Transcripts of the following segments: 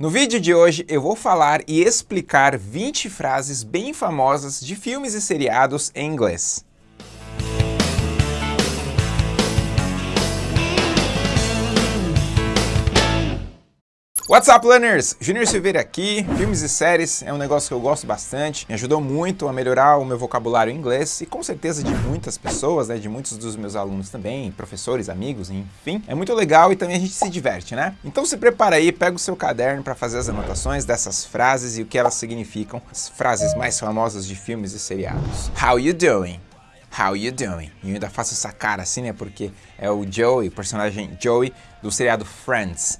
No vídeo de hoje eu vou falar e explicar 20 frases bem famosas de filmes e seriados em inglês. What's up, learners? Junior Silveira aqui. Filmes e séries é um negócio que eu gosto bastante. Me ajudou muito a melhorar o meu vocabulário em inglês e com certeza de muitas pessoas, né, de muitos dos meus alunos também, professores, amigos, enfim. É muito legal e também a gente se diverte, né? Então se prepara aí, pega o seu caderno para fazer as anotações dessas frases e o que elas significam, as frases mais famosas de filmes e seriados. How you doing? How you doing? E eu ainda faço essa cara assim, né, porque é o Joey, personagem Joey do seriado Friends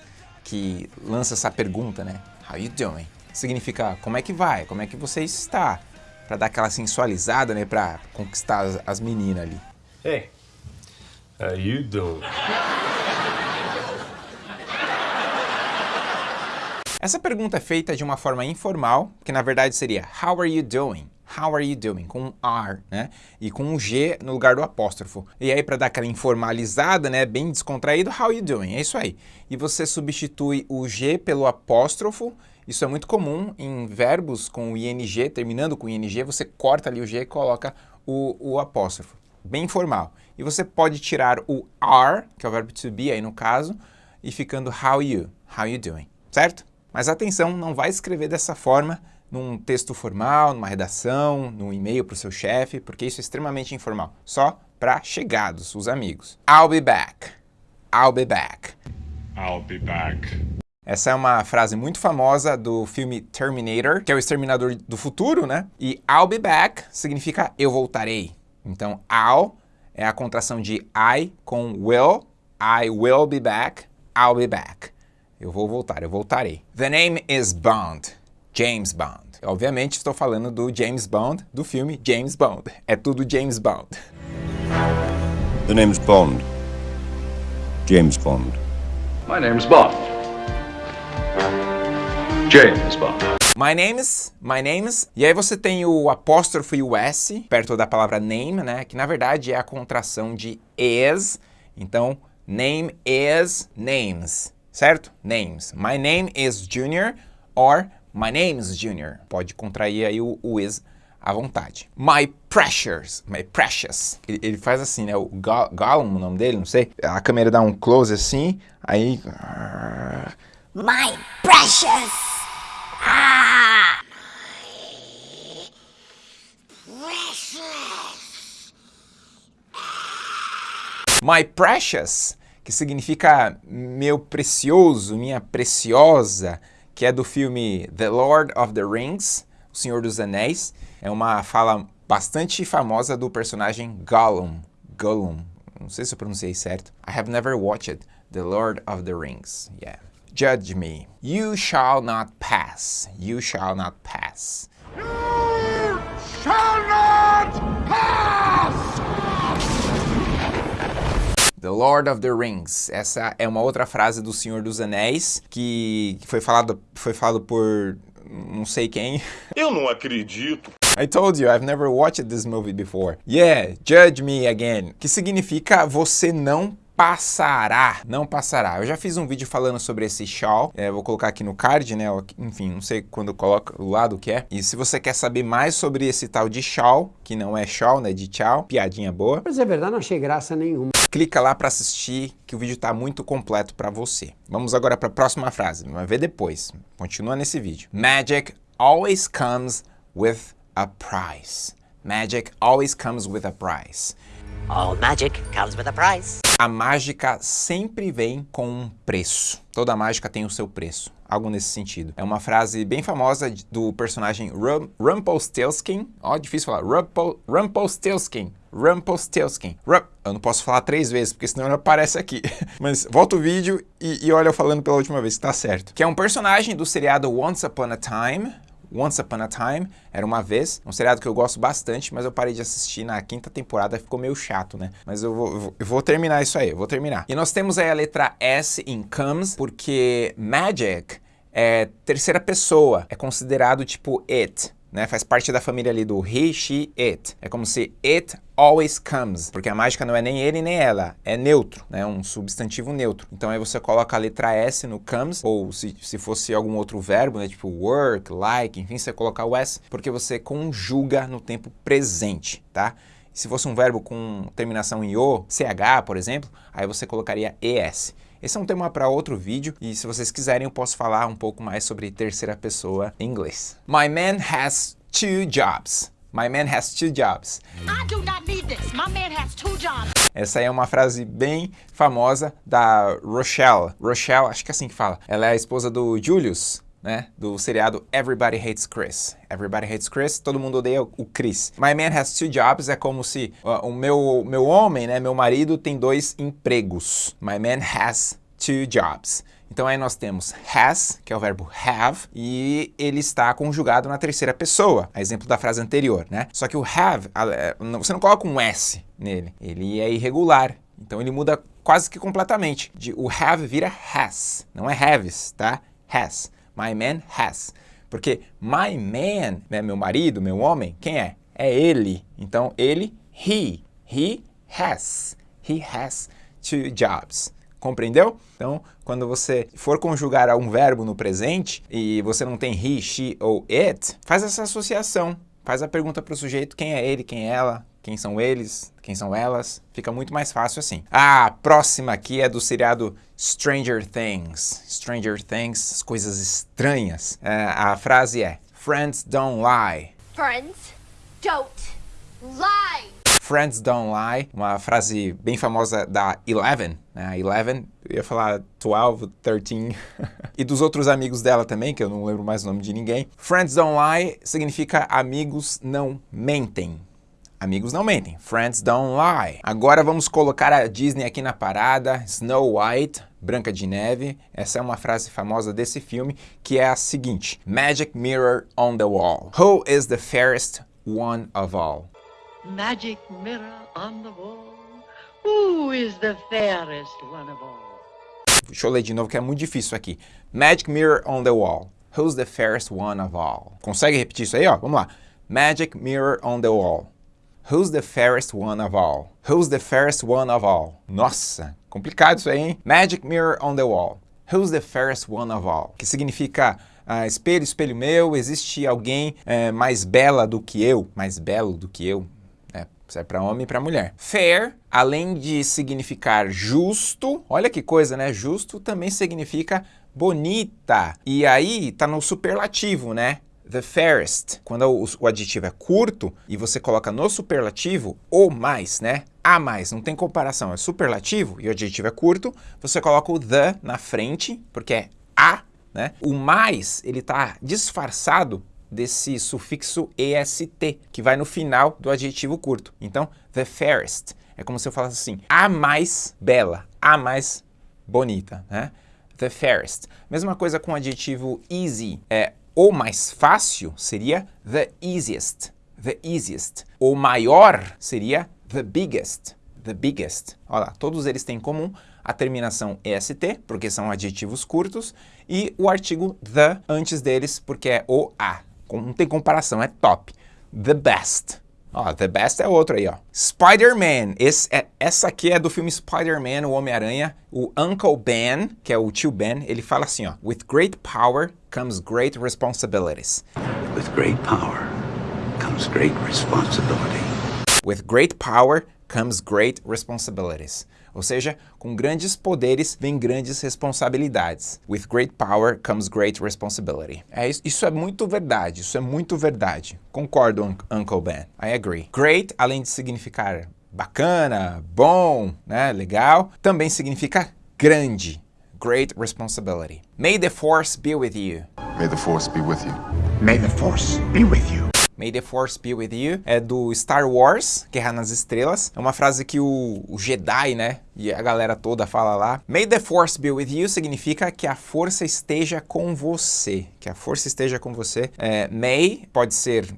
que lança essa pergunta, né? How you doing? Significa como é que vai, como é que você está, para dar aquela sensualizada, né, para conquistar as, as, meninas ali. Hey, how you doing? Essa pergunta é feita de uma forma informal, que na verdade seria How are you doing? How are you doing? Com um R, né? E com um G no lugar do apóstrofo. E aí, para dar aquela informalizada, né? Bem descontraído, how are you doing? É isso aí. E você substitui o G pelo apóstrofo. Isso é muito comum em verbos com ING, terminando com ING, você corta ali o G e coloca o, o apóstrofo. Bem informal. E você pode tirar o are, que é o verbo to be aí no caso, e ficando how you, how you doing, certo? Mas atenção, não vai escrever dessa forma num texto formal, numa redação, num e-mail para o seu chefe, porque isso é extremamente informal. Só para chegados, os amigos. I'll be back. I'll be back. I'll be back. Essa é uma frase muito famosa do filme Terminator, que é o Exterminador do Futuro, né? E I'll be back significa eu voltarei. Então, I'll é a contração de I com will. I will be back. I'll be back. Eu vou voltar, eu voltarei. The name is Bond. James Bond. Obviamente estou falando do James Bond, do filme James Bond. É tudo James Bond. The name's Bond. James Bond. My name's Bond. James Bond. My name's, my name's, e aí você tem o apóstrofo e o S perto da palavra name, né, que na verdade é a contração de is, então name is names, certo? Names. My name is Junior or My name is Junior. Pode contrair aí o, o is à vontade. My precious, my precious. Ele, ele faz assim, né? O Gollum, o nome dele, não sei. A câmera dá um close assim, aí... My precious! Ah! Precious! My precious, que significa meu precioso, minha preciosa, que é do filme The Lord of the Rings, O Senhor dos Anéis. É uma fala bastante famosa do personagem Gollum. Gollum. Não sei se eu pronunciei certo. I have never watched The Lord of the Rings. Yeah. Judge me. You shall not pass. You shall not pass. You shall The Lord of the Rings. Essa é uma outra frase do Senhor dos Anéis que foi falado, foi falado por não sei quem. Eu não acredito. I told you, I've never watched this movie before. Yeah, judge me again. Que significa você não passará, não passará. Eu já fiz um vídeo falando sobre esse shall, é, vou colocar aqui no card, né, enfim, não sei quando coloca o lado que é. E se você quer saber mais sobre esse tal de shall, que não é shall, né, de tchau, piadinha boa. Mas é verdade, não achei graça nenhuma. Clica lá para assistir, que o vídeo está muito completo para você. Vamos agora para a próxima frase, vai ver depois. Continua nesse vídeo. Magic always comes with a price. Magic always comes with a price. All magic comes with a price. A mágica sempre vem com um preço. Toda mágica tem o seu preço. Algo nesse sentido. É uma frase bem famosa do personagem Rum, Rumpelstiltskin. Ó, oh, difícil falar. Rumpel, Rumpelstiltskin. Rumpelstiltskin. Rump, eu não posso falar três vezes, porque senão ele aparece aqui. Mas volta o vídeo e, e olha eu falando pela última vez, que tá certo. Que é um personagem do seriado Once Upon a Time, Once Upon a Time, era uma vez, um seriado que eu gosto bastante, mas eu parei de assistir na quinta temporada, ficou meio chato, né? Mas eu vou, eu vou terminar isso aí, eu vou terminar. E nós temos aí a letra S em comes, porque magic é terceira pessoa, é considerado tipo it, né? Faz parte da família ali do he, she, it. É como se it always comes, porque a mágica não é nem ele nem ela, é neutro, né? Um substantivo neutro. Então aí você coloca a letra S no comes, ou se, se fosse algum outro verbo, né? Tipo work, like, enfim, você coloca o S, porque você conjuga no tempo presente, tá? Se fosse um verbo com terminação em O, CH, por exemplo, aí você colocaria ES. Esse é um tema para outro vídeo e se vocês quiserem eu posso falar um pouco mais sobre terceira pessoa em inglês. My man has two jobs. My man has two jobs. I do not need this. My man has two jobs. Essa aí é uma frase bem famosa da Rochelle. Rochelle, acho que é assim que fala. Ela é a esposa do Julius, né, do seriado Everybody Hates Chris. Everybody Hates Chris, todo mundo odeia o Chris. My man has two jobs é como se uh, o meu, meu homem, né, meu marido tem dois empregos. My man has two jobs. Então aí nós temos has, que é o verbo have, e ele está conjugado na terceira pessoa, a exemplo da frase anterior, né? Só que o have, é, você não coloca um S nele, ele é irregular, então ele muda quase que completamente. De, o have vira has, não é haves, tá? Has. My man has. Porque my man, né, meu marido, meu homem, quem é? É ele. Então ele, he, he has. He has two jobs. Compreendeu? Então, quando você for conjugar um verbo no presente e você não tem he, she ou it, faz essa associação. Faz a pergunta para o sujeito quem é ele, quem é ela, quem são eles, quem são elas. Fica muito mais fácil assim. A próxima aqui é do seriado Stranger Things. Stranger Things, as coisas estranhas. É, a frase é Friends don't lie. Friends don't lie. Friends Don't Lie, uma frase bem famosa da Eleven, né? Eleven, eu ia falar 12, 13, e dos outros amigos dela também, que eu não lembro mais o nome de ninguém. Friends Don't Lie significa amigos não mentem. Amigos não mentem. Friends don't lie. Agora vamos colocar a Disney aqui na parada. Snow White, Branca de Neve. Essa é uma frase famosa desse filme, que é a seguinte. Magic mirror on the wall. Who is the fairest one of all? Magic mirror on the wall. Who is the fairest one of all? Deixa eu ler de novo que é muito difícil aqui. Magic mirror on the wall. Who's the fairest one of all? Consegue repetir isso aí, ó? Vamos lá. Magic mirror on the wall. Who's the fairest one of all? Who's the fairest one of all? Nossa, complicado isso aí, hein? Magic mirror on the wall. Who's the fairest one of all? Que significa ah, espelho, espelho meu, existe alguém é, mais bela do que eu, mais belo do que eu, Serve para homem e para mulher. Fair, além de significar justo, olha que coisa, né? Justo também significa bonita. E aí tá no superlativo, né? The fairest. Quando o, o adjetivo é curto e você coloca no superlativo o mais, né? A mais, não tem comparação, é superlativo e o adjetivo é curto, você coloca o the na frente, porque é a, né? O mais, ele tá disfarçado desse sufixo est, que vai no final do adjetivo curto. Então, the fairest. É como se eu falasse assim, a mais bela, a mais bonita, né? The fairest. Mesma coisa com o adjetivo easy. É, o mais fácil seria the easiest. The easiest. O maior seria the biggest. The biggest. Olha lá, todos eles têm em comum a terminação est, porque são adjetivos curtos, e o artigo the antes deles, porque é o a não tem comparação, é top. The Best. Ó, The Best é outro aí, ó. Spider-Man. É, essa aqui é do filme Spider-Man, o Homem-Aranha. O Uncle Ben, que é o tio Ben, ele fala assim, ó. With great power comes great responsibilities. With great power comes great responsibility. With great power comes great responsibilities. Ou seja, com grandes poderes vem grandes responsabilidades. With great power comes great responsibility. É, isso, isso é muito verdade, isso é muito verdade. Concordo, un Uncle Ben. I agree. Great, além de significar bacana, bom, né, legal, também significa grande. Great responsibility. May the force be with you. May the force be with you. May the force be with you. May the Force be with you, é do Star Wars, Guerra nas Estrelas. É uma frase que o, o, Jedi, né, e a galera toda fala lá. May the Force be with you significa que a força esteja com você, que a força esteja com você. É, may pode ser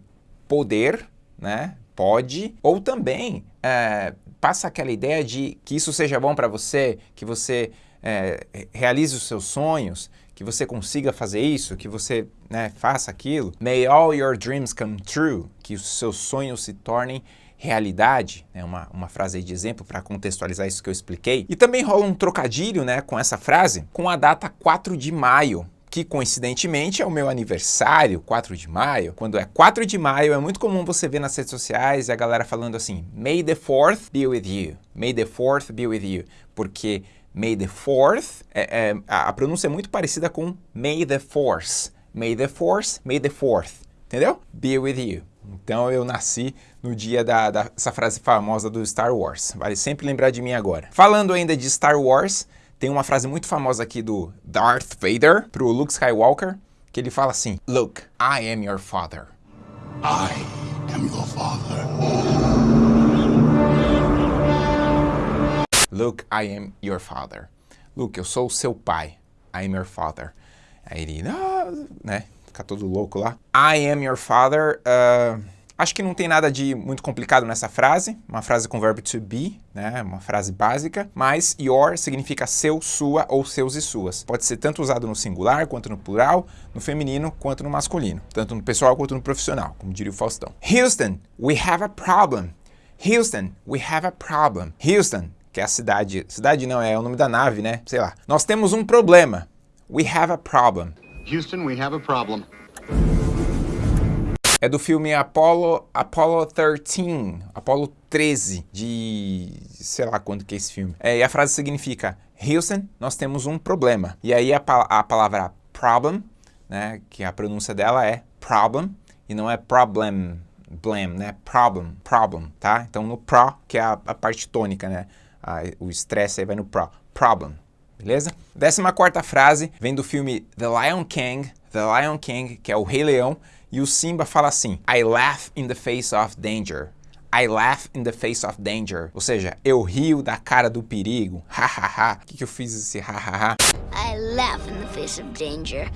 poder, né, pode, ou também é, passa aquela ideia de que isso seja bom para você, que você é, realize os seus sonhos, que que você consiga fazer isso, que você né, faça aquilo. May all your dreams come true, que os seus sonhos se tornem realidade, né, uma, uma frase de exemplo para contextualizar isso que eu expliquei. E também rola um trocadilho né, com essa frase com a data 4 de maio, que coincidentemente é o meu aniversário, 4 de maio. Quando é 4 de maio, é muito comum você ver nas redes sociais a galera falando assim, May the 4th be with you, May the 4th be with you, porque May the 4th, é, é, a pronúncia é muito parecida com May the Force, May the Force, May the 4th, entendeu? Be with you. Então eu nasci no dia da, dessa frase famosa do Star Wars, vale sempre lembrar de mim agora. Falando ainda de Star Wars, tem uma frase muito famosa aqui do Darth Vader pro Luke Skywalker, que ele fala assim, Luke, I am your father. I am your father. Luke, I am your father. Luke, eu sou o seu pai. I am your father. Aí ele, ah, né, fica todo louco lá. I am your father, uh, Acho que não tem nada de muito complicado nessa frase, uma frase com verbo to be, né, uma frase básica, mas your significa seu, sua ou seus e suas. Pode ser tanto usado no singular, quanto no plural, no feminino, quanto no masculino, tanto no pessoal quanto no profissional, como diria o Faustão. Houston, we have a problem. Houston, we have a problem. Houston, que é a cidade, cidade não, é o nome da nave, né, sei lá. Nós temos um problema. We have a problem. Houston, we have a problem. É do filme Apollo, Apollo 13, Apollo 13, de sei lá quando que é esse filme. É, e a frase significa, Houston, nós temos um problema. E aí a, a palavra problem, né, que a pronúncia dela é problem, e não é problem, blame, né, problem, problem, tá? Então no pro, que é a, a parte tônica, né, a, o estresse aí vai no pro, problem, beleza? Décima quarta frase vem do filme The Lion King, The Lion King, que é o Rei Leão, e o Simba fala assim, I laugh in the face of danger. I laugh in the face of danger. Ou seja, eu rio da cara do perigo. Ha ha ha. O que, que eu fiz esse ha ha ha? I laugh in the face of danger.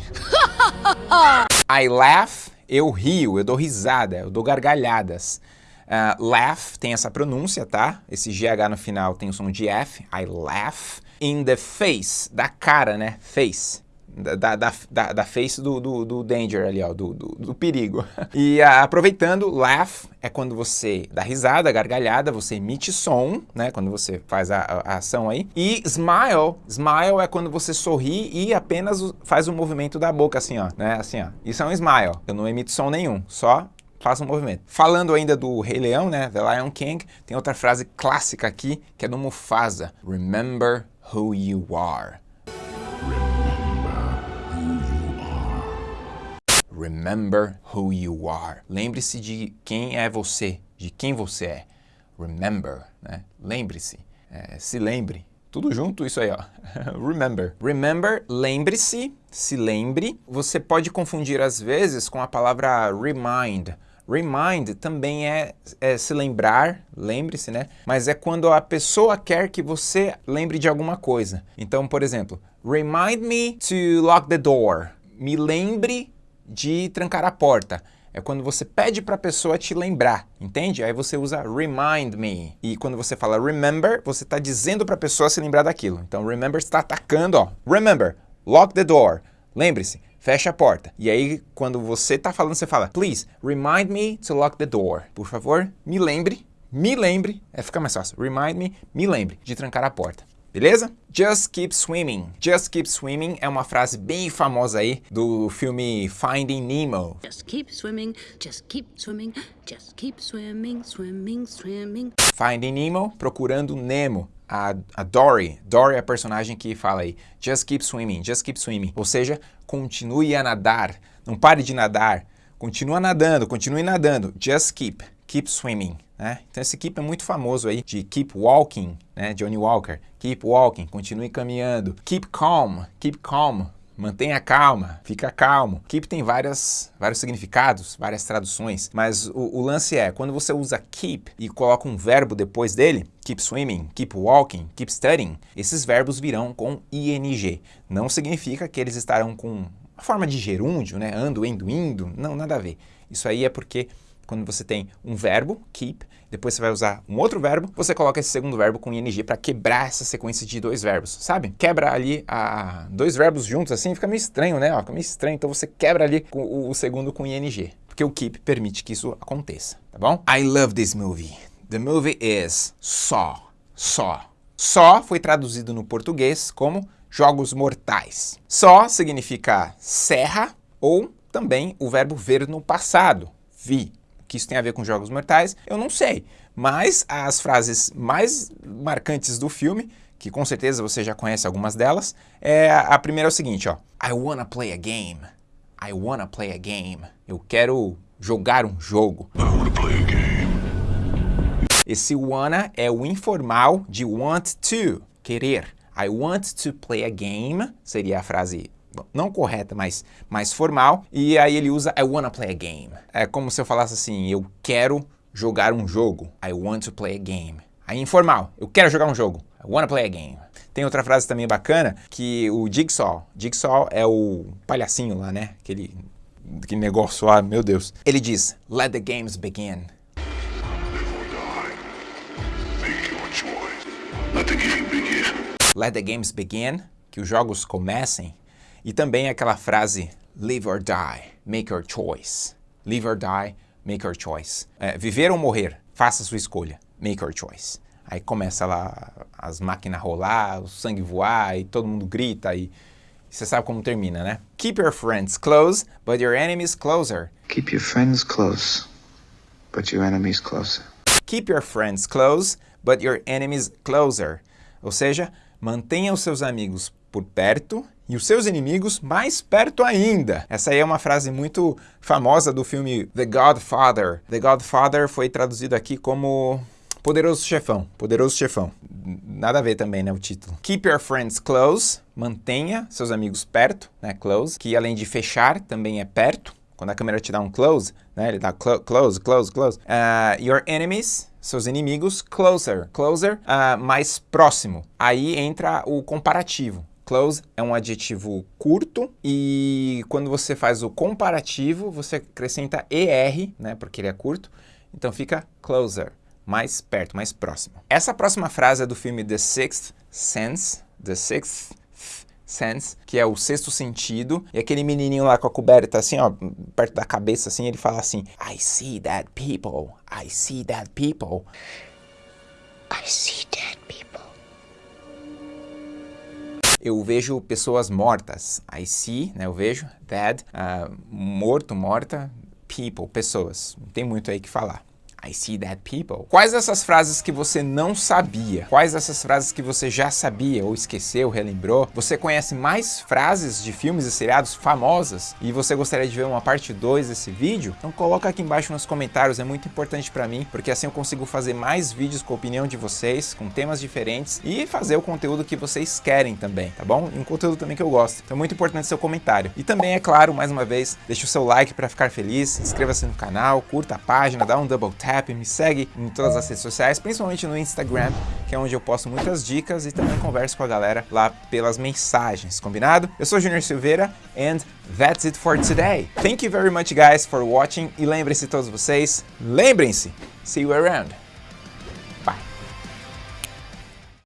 I laugh, eu rio, eu dou risada, eu dou gargalhadas. Uh, laugh tem essa pronúncia, tá? Esse GH no final tem o som de F. I laugh. In the face, da cara, né? Face da, da, da, da face do, do, do, danger ali, ó, do, do, do perigo. E a, aproveitando, laugh é quando você dá risada, gargalhada, você emite som, né, quando você faz a, a, ação aí. E smile, smile é quando você sorri e apenas faz o movimento da boca, assim, ó, né, assim, ó. Isso é um smile, eu não emito som nenhum, só faço um movimento. Falando ainda do Rei Leão, né, The Lion King, tem outra frase clássica aqui, que é do Mufasa. Remember who you are. Remember who you are. Lembre-se de quem é você, de quem você é. Remember, né? Lembre-se, é, se lembre. Tudo junto isso aí, ó. Remember. Remember, lembre-se, se lembre. Você pode confundir às vezes com a palavra remind. Remind também é, é se lembrar, lembre-se, né? Mas é quando a pessoa quer que você lembre de alguma coisa. Então, por exemplo, remind me to lock the door. Me lembre de trancar a porta. É quando você pede para a pessoa te lembrar, entende? Aí você usa remind me. E quando você fala remember, você está dizendo para a pessoa se lembrar daquilo. Então remember está atacando, ó. Remember, lock the door. Lembre-se, fecha a porta. E aí quando você está falando, você fala, please, remind me to lock the door. Por favor, me lembre, me lembre, é fica mais fácil. Remind me, me lembre de trancar a porta. Beleza? Just keep swimming. Just keep swimming é uma frase bem famosa aí do filme Finding Nemo. Just keep swimming, just keep swimming, just keep swimming, swimming, swimming. Finding Nemo, procurando Nemo. A, a Dory, Dory é a personagem que fala aí, just keep swimming, just keep swimming. Ou seja, continue a nadar, não pare de nadar, continua nadando, continue nadando, just keep, keep swimming. Né? Então esse keep é muito famoso aí, de keep walking, né? Johnny Walker. Keep walking, continue caminhando. Keep calm, keep calm, mantenha calma, fica calmo. Keep tem várias, vários significados, várias traduções, mas o, o, lance é, quando você usa keep e coloca um verbo depois dele, keep swimming, keep walking, keep studying, esses verbos virão com ing. Não significa que eles estarão com a forma de gerúndio, né? Ando, indo, indo, não, nada a ver. Isso aí é porque quando você tem um verbo, keep, depois você vai usar um outro verbo, você coloca esse segundo verbo com ing para quebrar essa sequência de dois verbos, sabe? Quebra ali a, dois verbos juntos assim, fica meio estranho, né? Fica meio estranho, então você quebra ali o, o segundo com ing, porque o keep permite que isso aconteça, tá bom? I love this movie. The movie is Saw. Saw. Saw foi traduzido no português como Jogos Mortais. Saw significa serra ou também o verbo ver no passado, vi. Que isso tem a ver com Jogos Mortais, eu não sei. Mas as frases mais marcantes do filme, que com certeza você já conhece algumas delas, é a primeira é o seguinte, ó. I wanna play a game. I wanna play a game. Eu quero jogar um jogo. I wanna play a game. Esse wanna é o informal de want to, querer. I want to play a game, seria a frase não correta, mas mais formal. E aí ele usa I wanna play a game. É como se eu falasse assim, eu quero jogar um jogo. I want to play a game. Aí informal, eu quero jogar um jogo. I wanna play a game. Tem outra frase também bacana, que o Jigsaw, Jigsaw é o palhacinho lá, né? Aquele, aquele negócio lá, meu Deus. Ele diz, let the games begin. Let the game begin. Let the games begin, que os jogos comecem. E também aquela frase, live or die, make your choice. Live or die, make your choice. É, viver ou morrer, faça sua escolha, make your choice. Aí começa lá as máquinas rolar, o sangue voar e todo mundo grita e você sabe como termina, né? Keep your friends close, but your enemies closer. Keep your friends close, but your enemies closer. Keep your friends close, but your enemies closer. Ou seja, mantenha os seus amigos por perto e os seus inimigos mais perto ainda. Essa aí é uma frase muito famosa do filme The Godfather. The Godfather foi traduzido aqui como Poderoso Chefão, Poderoso Chefão. Nada a ver também, né, o título. Keep your friends close, mantenha seus amigos perto, né, close, que além de fechar, também é perto. Quando a câmera te dá um close, né, ele dá clo close, close, close. Uh, your enemies, seus inimigos, closer, closer, uh, mais próximo. Aí entra o comparativo. Close é um adjetivo curto e quando você faz o comparativo, você acrescenta ER, né, porque ele é curto, então fica closer, mais perto, mais próximo. Essa próxima frase é do filme The Sixth Sense, The Sixth Sense, que é o sexto sentido, e aquele menininho lá com a coberta assim, ó, perto da cabeça assim, ele fala assim, I see dead people, I see dead people. I see dead Eu vejo pessoas mortas. I see, né, eu vejo, dead, uh, morto, morta, people, pessoas. Não tem muito aí que falar. I see dead people. Quais dessas frases que você não sabia? Quais dessas frases que você já sabia ou esqueceu, relembrou? Você conhece mais frases de filmes e seriados famosas e você gostaria de ver uma parte 2 desse vídeo? Então coloca aqui embaixo nos comentários, é muito importante para mim, porque assim eu consigo fazer mais vídeos com a opinião de vocês, com temas diferentes e fazer o conteúdo que vocês querem também, tá bom? E um conteúdo também que eu gosto. Então é muito importante seu comentário. E também, é claro, mais uma vez, deixa o seu like para ficar feliz, inscreva-se no canal, curta a página, dá um double tap, me segue em todas as redes sociais, principalmente no Instagram, que é onde eu posto muitas dicas e também converso com a galera lá pelas mensagens, combinado? Eu sou Junior Silveira and that's it for today. Thank you very much guys for watching e lembrem-se todos vocês, lembrem-se, see you around.